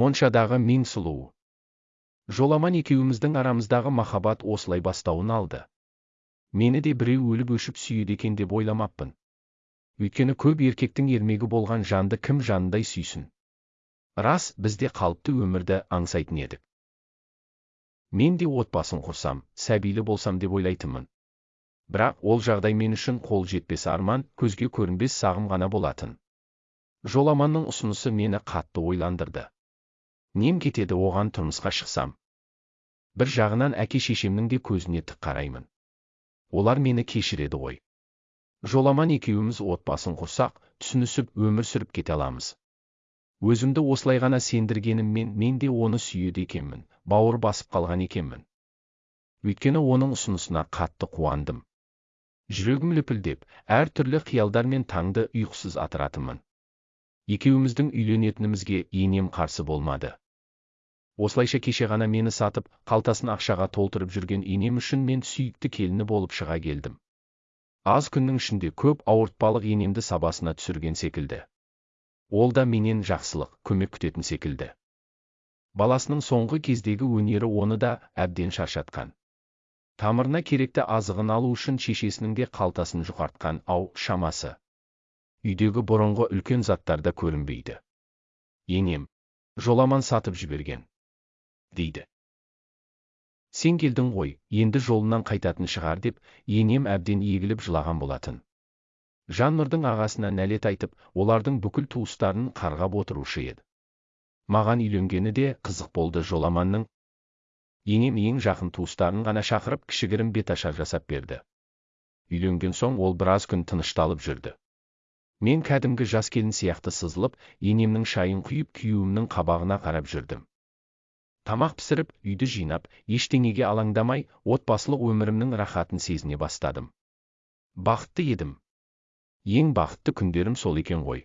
моншадағы мен сұлу. Жоламан екеуміздің арамыздағы махаббат осылай бастауын алды. Мені де біреу өліп өшіп сүйеді екен деп ойламаппын. Өйткені көп еркектің ермегі болған жанды кім жанындай сүйсін? Рас бізде қалыпты өмірді аңсайтын едік. Мен де отбасын құрсам сәбилі болсам деп ойлайтынмын. Бірақ ол жағдай мен үшін қол жетпес арман көзге көрінбес сағым ғана болатын. Жоламанның ұсынысы мені қатты ойландырды. Нем кетеді оған тұрмысқа шықсам. Бір жағынан әке шешемнің де көзіне тік қараймын. Олар мені кешіреді ғой. Жоламан екеуміз отбасын құрсақ түсінісіп өмір сүріп кете аламыз. Өзімді осылай ғана сендіргеніммен мен де оны сүйеді екенмін бауыр басып қалған екенмін. Өйткені оның ұсынысына қатты қуандым. Жүрегім лүпілдеп әр түрлі қиялдармен таңды ұйқысыз атыратынмын. Екеуміздің үйленетінімізге енем қарсы болмады. Осылайша кеше ғана мені сатып қалтасын ақшаға толтырып жүрген енем үшін мен сүйікті келіні болып шыға келдім. Аз күннің ішінде көп ауыртпалық енемді сабасына түсірген секілді. Ол да менен жақсылық көмек күтетін секілді. Баласының соңғы кездегі өнері оны да әбден шаршатқан. Тамырына керекті азығын алу үшін шешесінің де қалтасын жұқартқан ау шамасы. Үйдегі бұрынғы үлкен заттар да көрінбейді. Енем жоламан сатып жіберген. Дейді. Сен келдің ғой енді жолынан қайтатын шығар деп енем әбден егіліп жылаған болатын. Жаннұрдың ағасына нәлет айтып олардың бүкіл туыстарын қарғап отырушы еді. Маған үйленгені де қызық болды жоламанның. Енем ең жақын туыстарын ғана шақырып кішігірім беташар жасап берді. Үйленген соң ол біраз күн тынышталып жүрді. Мен кәдімгі жас келін сияқты сызылып енемнің шайын құйып күйеуімнің қабағына қарап жүрдім. Тамақ пісіріп үйді жинап ештеңеге алаңдамай отбасылық өмірімнің рахатын сезіне бастадым. Бақытты едім. Ең бақытты күндерім сол екен ғой.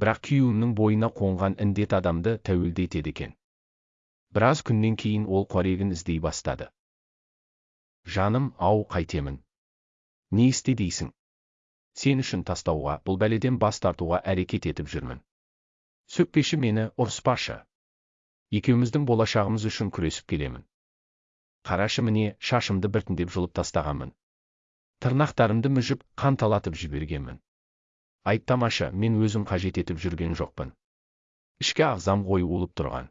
Бірақ күйеуімнің бойына қонған індет адамды тәуелді етеді екен. Біраз күннен кейін ол қорегін іздей бастады. Жаным ау қайтемін. Не істе дейсің? Сен үшін тастауға бұл бәледен бас тартуға әрекет етіп жүрмін. Сөкпеші мені ұрыспашы. Екеуміздің болашағымыз үшін күресіп келемін. Қарашы міне шашымды біртіндеп жұлып тастағанмын. Тырнақтарымды мүжіп қанталатып жібергенмін. Айыптамашы мен өзім қажет етіп жүрген жоқпын. Ішкі ағзам улып тұрған.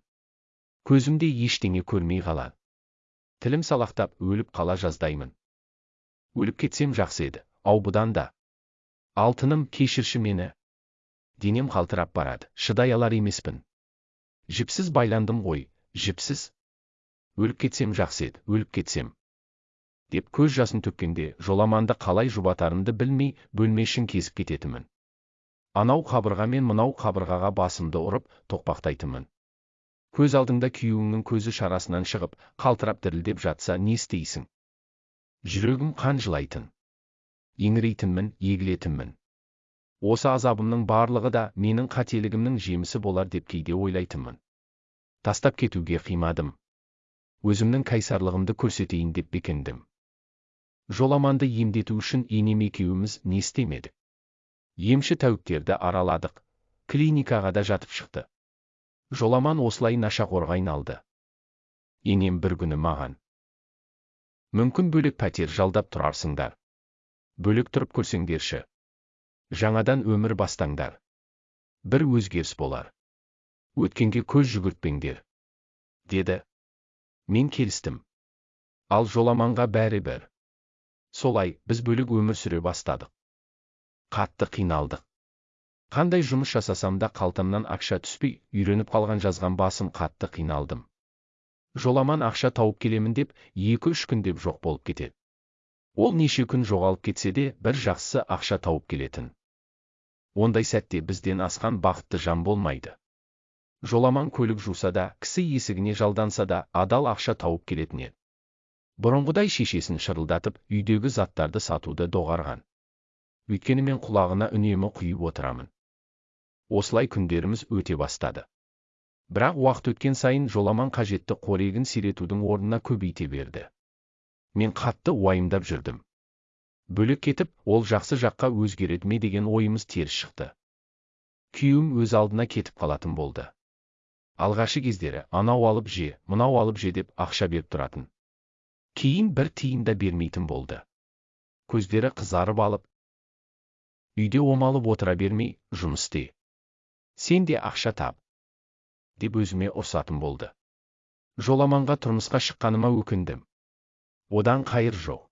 Көзімде ештеңе көрмей қалады тілім салақтап өліп қала жаздаймын. Өліп кетсем жақсы еді ау бұдан да. Алтыным кешірші мені. Денем қалтырап барады шыдай алар емеспін. Жіпсіз байландым ғой жіпсіз өліп кетсем жақсы еді өліп кетсем. Деп көз жасын төккенде жоламанды қалай жұбатарымды білмей бөлме ішін кезіп кететінмін анау қабырға мен мынау қабырғаға басымды ұрып тоқпақтайтынмын көз алдыңда күйеуіңнің көзі шарасынан шығып қалтырап дірілдеп жатса не істейсің? Жүрегім қан жылайтын. Еңірейтінмін егілетінмін. Осы азабымның барлығы да менің қателігімнің жемісі болар деп кейде ойлайтынмын. Тастап кетуге қимадым. Өзімнің кайсарлығымды көрсетейін деп бекіндім. Жоламанды емдету үшін енем екеуміз не істемедік? Емші тәуіктерді араладық. Клиникаға да жатып шықты. Жоламан осылай нашақорға айналды. Енем бір күні маған мүмкін бөлек пәтер жалдап тұрарсыңдар. Бөлек тұрып көрсеңдерші. Жаңадан өмір бастаңдар. Бір өзгеріс болар. Өткенге көз жүгіртпеңдер деді. Мен келістім. Ал жоламанға бәрі бір. Солай біз бөлек өмір сүре бастадық. Қатты қиналдық. Қандай жұмыс жасасам да қалтамнан ақша түспей үйреніп қалған жазған басым қатты қиналдым. Жоламан ақша тауып келемін деп екі үш күн деп жоқ болып кетеді. Ол неше күн жоғалып кетсе де бір жақсысы ақша тауып келетін. Ондай сәтте бізден асқан бақытты жан болмайды. Жоламан көлік жуса да кісі есігіне жалданса да адал ақша тауып келетін еді. Бұрынғыдай шешесін шырылдатып үйдегі заттарды сатуды доғарған. Өйткені мен құлағына үнемі құйып отырамын. Осылай күндеріміз өте бастады. Бірақ уақыт өткен сайын жоламан қажетті қорегін сиретудің орнына көбейте берді. Мен қатты уайымдап жүрдім. Бөлек кетіп ол жақсы жаққа өзгереді ме деген ойымыз теріс шықты. Күйеуім өз алдына кетіп қалатын болды. Алғашы кездері анау алып же мынау алып же деп ақша беріп тұратын. Кейін бір тиын да бермейтін болды. Көздері қызарып алып үйде омалып отыра бермей жұмыс істе. Сен де ақша тап деп өзіме ұрсатын болды. Жоламанға тұрмысқа шыққаныма өкіндім. Одан қайыр жоқ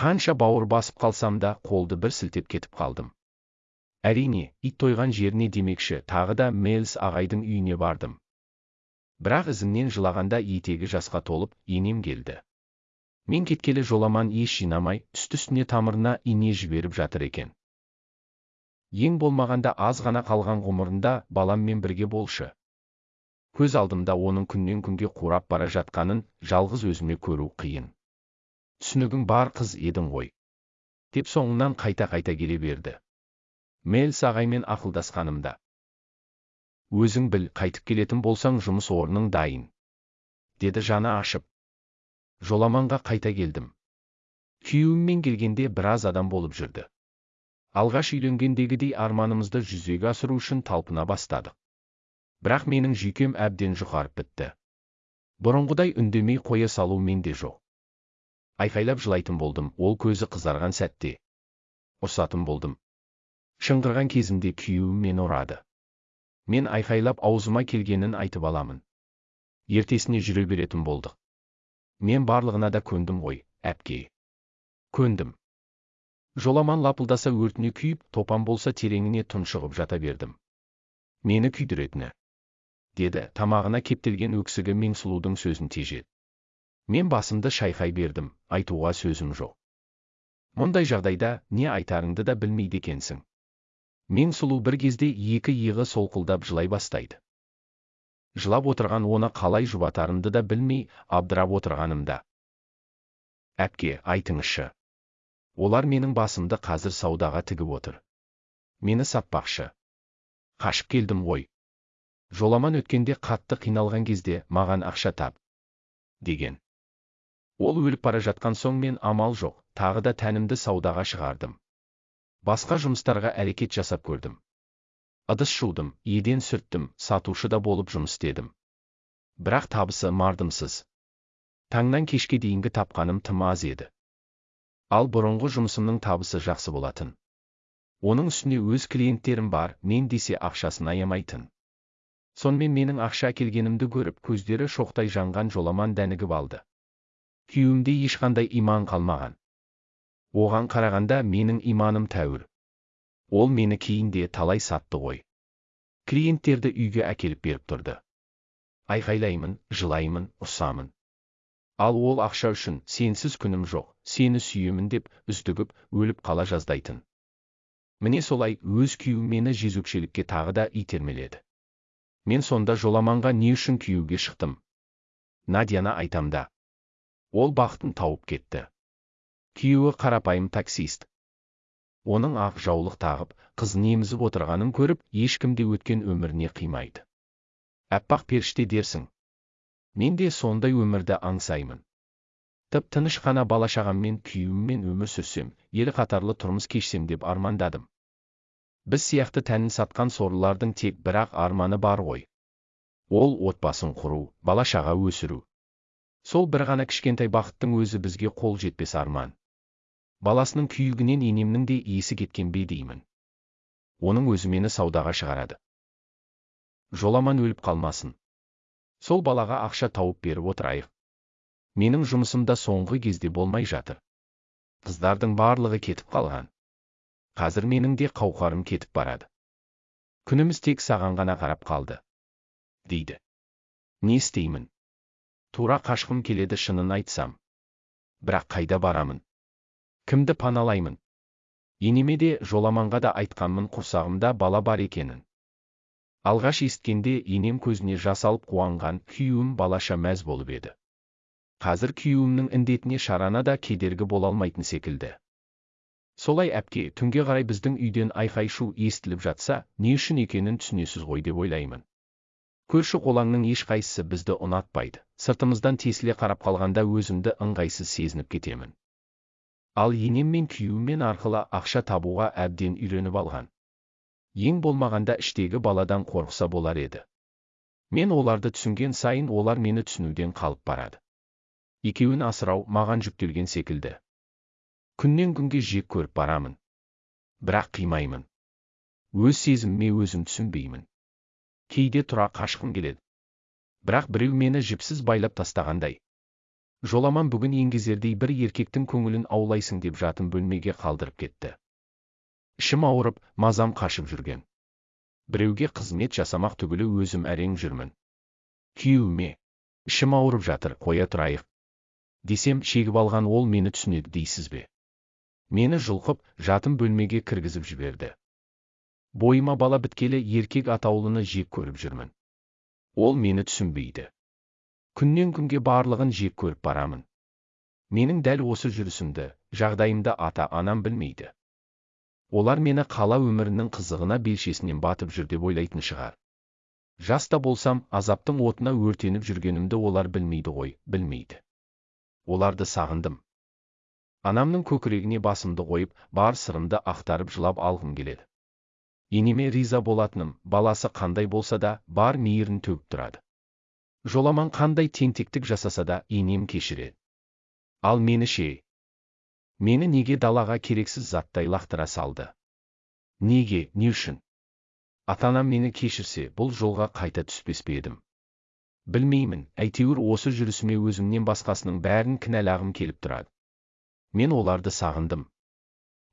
қанша бауыр басып қалсам да қолды бір сілтеп кетіп қалдым. Әрине ит тойған жеріне демекші тағы да мэлс ағайдың үйіне бардым. Бірақ ізімнен жылағанда етегі жасқа толып енем келді. Мен кеткелі жоламан еш жинамай үсті үстіне тамырына ине жіберіп жатыр екен. Ең болмағанда аз ғана қалған ғұмырында баламмен бірге болшы. Көз алдымда оның күннен күнге қурап бара жатқанын жалғыз өзіме көру қиын. Түсінігің бар қыз едің ғой деп соңынан қайта-қайта келе берді. Мэлс ағаймен ақылдасқанымда. Өзің біл қайтып келетін болсаң жұмыс орның дайын деді жаны ашып. Жоламанға қайта келдім. Күйеуіммен келгенде біраз адам болып жүрді. Алғаш үйленгендегідей арманымызды жүзеге асыру үшін талпына бастадық. Бірақ менің жүйкем әбден жұқарып бітті. Бұрынғыдай үндемей қоя салу менде жоқ. Айқайлап жылайтын болдым ол көзі қызарған сәтте. Ұрсатын болдым. Шыңғырған кезімде күйеуім мені ұрады. Мен айқайлап аузыма келгенін айтып аламын. Ертесіне жүре беретін болдық. Мен барлығына да көндім ғой әпке. Көндім. Жоламан лапылдаса өртіне күйіп топан болса тереңіне тұншығып жата бердім. Мені күйдіретіні деді тамағына кептелген өксігі меңсұлудың сөзін тежеді. Мен басымды шайқай бердім айтуға сөзім жоқ мұндай жағдайда не айтарыңды да білмейді екенсің меңсұлу бір кезде екі иығы солқылдап жылай бастайды жылап отырған оны қалай жұбатарымды да білмей абдырап отырғанымда әпке айтыңызшы олар менің басымды қазір саудаға тігіп отыр мені сатпақшы қашып келдім ғой жоламан өткенде қатты қиналған кезде маған ақша тап деген ол өліп бара жатқан соң мен амал жоқ тағы да тәнімді саудаға шығардым. Басқа жұмыстарға әрекет жасап көрдім. Ыдыс жудым еден сүрттім сатушы да болып жұмыс істедім. Бірақ табысы мардымсыз. Таңнан кешке дейінгі тапқаным тым аз еді. Ал бұрынғы жұмысымның табысы жақсы болатын. Оның үстіне өз клиенттерім бар мен десе ақшасын аямайтын. Сонымен менің ақша әкелгенімді көріп көздері шоқтай жанған жоламан дәнігіп алды. Күйеуімде ешқандай иман қалмаған. Оған қарағанда менің иманым тәуір. Ол мені кейінде талай сатты ғой. Клиенттерді үйге әкеліп беріп тұрды. Айқайлаймын жылаймын ұрсамын ал ол ақша үшін сенсіз күнім жоқ сені сүйемін деп үздігіп өліп қала жаздайтын. Міне солай өз күйеуім мені жезөкшелікке тағы да итермеледі. Мен сонда жоламанға не үшін күйеуге шықтым? Надяны айтамда ол бақытын тауып кетті. Күйеуі қарапайым таксист. Оның ақ жаулық тағып қыз немізіп отырғанын көріп ешкім де өткен өміріне қимайды. Әппақ періште дерсің. Мен де сондай өмірді аңсаймын. Тып тыныш қана бала шағаммен күйеуіммен өмір сүрсем ел қатарлы тұрмыс кешсем деп армандадым. Біз сияқты тәнін сатқан сорлылардың тек бірақ арманы бар ғой. Ол отбасын құру бала шаға өсіру сол бір ғана кішкентай бақыттың өзі бізге қол жетпес арман. Баласының күйігінен енемнің де есі кеткен бе деймін. Оның өзі мені саудаға шығарады. Жоламан өліп қалмасын. Сол балаға ақша тауып беріп отырайық. Менің жұмысымда соңғы кезде болмай жатыр. Қыздардың барлығы кетіп қалған. Қазір менің де қауқарым кетіп барады. Күніміз тек саған ғана қарап қалды дейді. Не істеймін? Тура қашқым келеді шынын айтсам. Бірақ қайда барамын? Кімді паналаймын? Енеме де жоламанға да айтқанмын құрсағымда бала бар екенін. Алғаш есіткенде енем көзіне жас алып қуанған күйеуім балаша мәз болып еді. Қазір күйеуімнің індетіне шарана да кедергі бола алмайтын секілді. Солай әпке түнге қарай біздің үйден айқай шу естіліп жатса не үшін екенін түсінесіз ғой деп ойлаймын. Көрші қолаңның ешқайсысы бізді ұнатпайды. Сыртымыздан тесіле қарап қалғанда өзімді ыңғайсыз сезініп кетемін. Ал енем мен күйеуіммен арқылы ақша табуға әбден үйреніп алған. Ең болмағанда іштегі баладан қорықса болар еді. Мен оларды түсінген сайын олар мені түсінуден қалып барады. Екеуін асырау маған жүктелген секілді. Күннен күнге жек көріп барамын. Бірақ қимаймын. Өз сезіміме өзім түсінбеймін. Кейде тұра қашқым келеді. Бірақ біреу мені жіпсіз байлап тастағандай. Жоламан бүгін еңгезердей бір еркектің көңілін аулайсың деп жатын бөлмеге қалдырып кетті. Ішім ауырып мазам қашып жүрген. Біреуге қызмет жасамақ түгілі өзім әрең жүрмін. Күйеуіме ішім ауырып жатыр қоя тұрайық. Десем шегіп алған ол мені түсінеді дейсіз бе? Мені жұлқып жатын бөлмеге кіргізіп жіберді. Бойыма бала біткелі еркек атаулыны жек көріп жүрмін ол мені түсінбейді күннен күнге барлығын жек көріп барамын менің дәл осы жүрісімді жағдайымды ата анам білмейді олар мені қала өмірінің қызығына белшесінен батып жүр деп ойлайтын шығар жаста болсам азаптың отына өртеніп жүргенімді олар білмейді ғой білмейді оларды сағындым анамның көкірегіне басымды қойып бар сырымды ақтарып жылап алғым келеді енеме риза болатыным баласы қандай болса да бар мейірін төгіп тұрады. Жоламан қандай тентектік жасаса да енем кешіреді ал мені ше. Мені неге далаға керексіз заттай лақтыра салды? Неге не үшін? Ата анам мені кешірсе бұл жолға қайта түспес пе едім? Білмеймін әйтеуір осы жүрісіме өзімнен басқасының бәрін кінәлағым келіп тұрады. Мен оларды сағындым.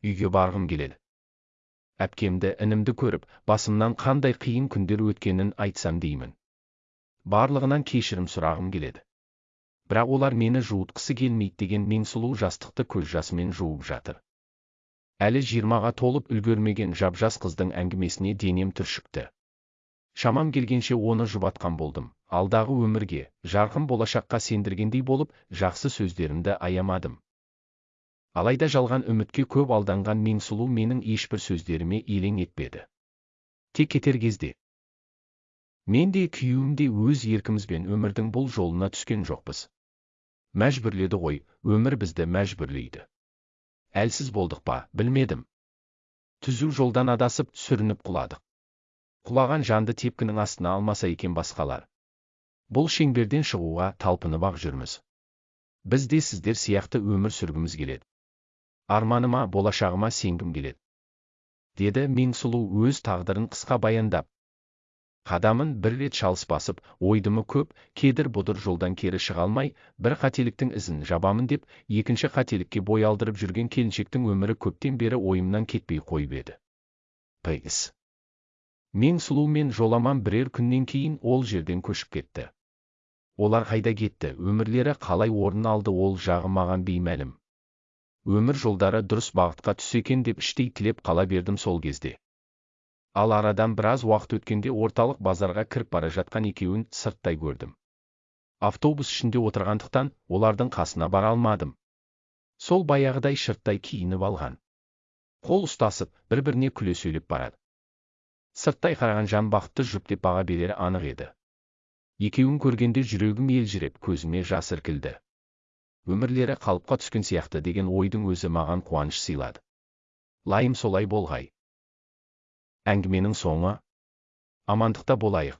Үйге барғым келеді. Әпкемді інімді көріп басымнан қандай қиын күндер өткенін айтсам деймін. Барлығынан кешірім сұрағым келеді. Бірақ олар мені жуытқысы келмейді деген мен сұлу жастықты көз жасымен жуып жатыр. Әлі жиырмаға толып үлгермеген жап жас қыздың әңгімесіне денем түршікті. Шамам келгенше оны жұбатқан болдым. Алдағы өмірге жарқын болашаққа сендіргендей болып жақсы сөздерімді аямадым. Алайда жалған үмітке көп алданған мен сұлу менің ешбір сөздеріме елең етпеді. Тек кетер кезде. Мен де күйеуім де өз еркімізбен өмірдің бұл жолына түскен жоқпыз. Мәжбүрледі ғой өмір бізді мәжбүрлейді. Әлсіз болдық па білмедім. Түзу жолдан адасып сүрініп құладық. Құлаған жанды тепкінің астына алмаса екен басқалар. Бұл шеңберден шығуға талпынып ақ жүрміз. Біз де сіздер сияқты өмір сүргіміз келеді. Арманыма болашағыма сенгім келеді. Деді мен сұлу өз тағдырын қысқа баяндап. Қадамын бір рет шалыс басып ойдымы көп кедір бұдыр жолдан кері шыға алмай бір қателіктің ізін жабамын деп екінші қателікке бой алдырып жүрген келіншектің өмірі көптен бері ойымнан кетпей қойып еді. Пс мен сұлу мен жоламан бірер күннен кейін ол жерден көшіп кетті. Олар қайда кетті өмірлері қалай орын алды ол жағы маған беймәлім. Өмір жолдары дұрыс бағытқа түсе екен деп іштей тілеп қала бердім сол кезде. Ал арадан біраз уақыт өткенде орталық базарға кіріп бара жатқан екеуін сырттай көрдім. Автобус ішінде отырғандықтан олардың қасына бара алмадым. Сол баяғыдай шырттай киініп алған. Қол ұстасып бір біріне күле сөйлеп барады. Сырттай қараған жан бақытты жұп деп баға берері анық еді. Екеуін көргенде жүрегім елжіреп көзіме жас іркілді. Өмірлері қалыпқа түскен сияқты деген ойдың өзі маған қуаныш сыйлады. Лайым солай болғай. Әңгіменің соңы. Амандықта болайық.